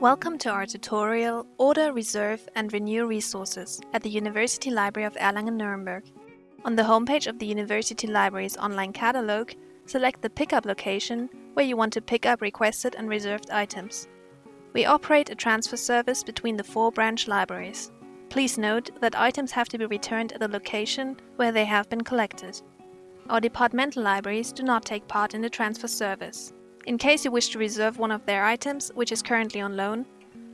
Welcome to our tutorial Order, Reserve and Renew Resources at the University Library of Erlangen-Nuremberg. On the homepage of the University Library's online catalog, select the pickup location where you want to pick up requested and reserved items. We operate a transfer service between the four branch libraries. Please note that items have to be returned at the location where they have been collected. Our departmental libraries do not take part in the transfer service. In case you wish to reserve one of their items, which is currently on loan,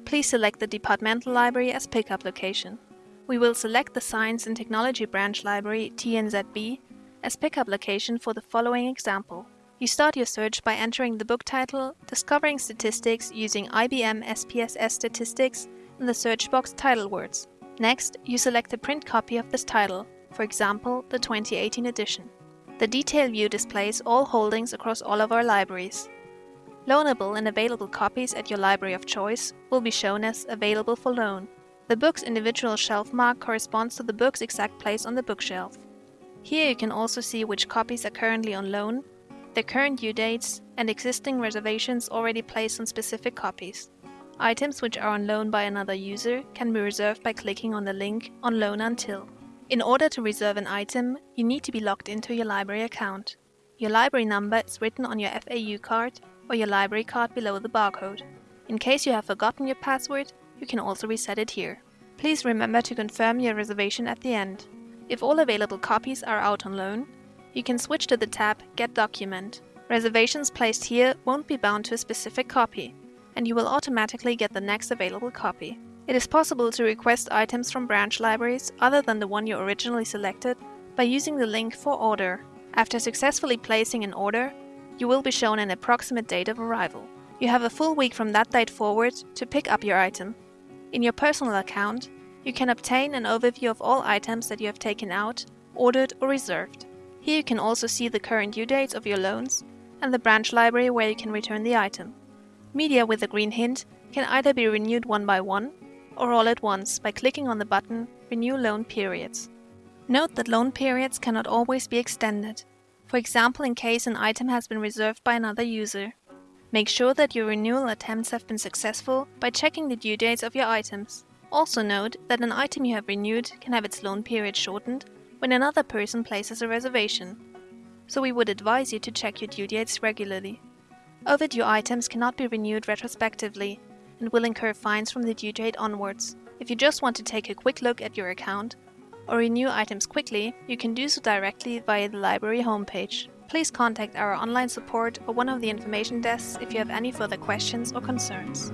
please select the departmental library as pickup location. We will select the Science and Technology Branch Library TNZB as pickup location for the following example. You start your search by entering the book title, discovering statistics using IBM SPSS statistics in the search box title words. Next, you select a print copy of this title, for example, the 2018 edition. The detail view displays all holdings across all of our libraries. Loanable and available copies at your library of choice will be shown as available for loan. The book's individual shelf mark corresponds to the book's exact place on the bookshelf. Here you can also see which copies are currently on loan, their current due dates, and existing reservations already placed on specific copies. Items which are on loan by another user can be reserved by clicking on the link On Loan Until. In order to reserve an item, you need to be logged into your library account. Your library number is written on your FAU card or your library card below the barcode. In case you have forgotten your password, you can also reset it here. Please remember to confirm your reservation at the end. If all available copies are out on loan, you can switch to the tab Get Document. Reservations placed here won't be bound to a specific copy, and you will automatically get the next available copy. It is possible to request items from branch libraries other than the one you originally selected by using the link for order. After successfully placing an order, you will be shown an approximate date of arrival. You have a full week from that date forward to pick up your item. In your personal account, you can obtain an overview of all items that you have taken out, ordered or reserved. Here you can also see the current due dates of your loans and the branch library where you can return the item. Media with a green hint can either be renewed one by one or all at once by clicking on the button Renew Loan Periods. Note that loan periods cannot always be extended for example in case an item has been reserved by another user. Make sure that your renewal attempts have been successful by checking the due dates of your items. Also note that an item you have renewed can have its loan period shortened when another person places a reservation, so we would advise you to check your due dates regularly. Overdue items cannot be renewed retrospectively and will incur fines from the due date onwards. If you just want to take a quick look at your account, or renew items quickly, you can do so directly via the library homepage. Please contact our online support or one of the information desks if you have any further questions or concerns.